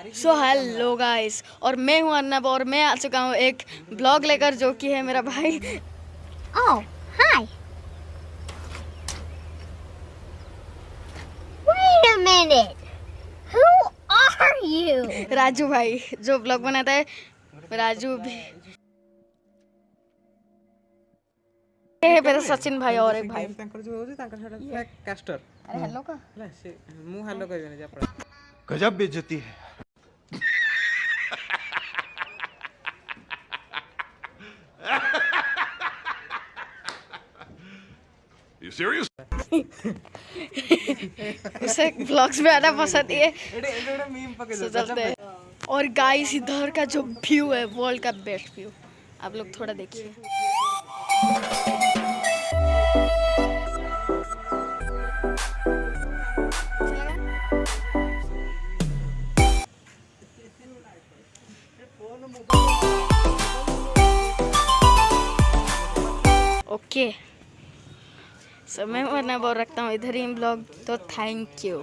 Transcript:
So hello guys और मैं हूँ अर्नब और मैं आ चुका हूँ एक ब्लॉग लेकर जो कि है मेरा भाई। ओह hi wait a minute who are you Raju भाई जो ब्लॉग बनाता है राजू भी। ये मेरा सचिन भाई और एक भाई। तांकर जो होजी तांकर सेटा अरे हेलो का। अरे मु हेलो कर ने जा गजब बेइज्जती है। you serious? उसे ब्लॉग्स में आना पसंद है सुधरते हैं और गाइस इधर का जो व्यू है वर्ल्ड का बेस्ट व्यू आप लोग थोड़ा देखिए Thank you. ओके समय मैं वरना बोल रखता हूँ। इधर ही ब्लॉग तो थैंक यू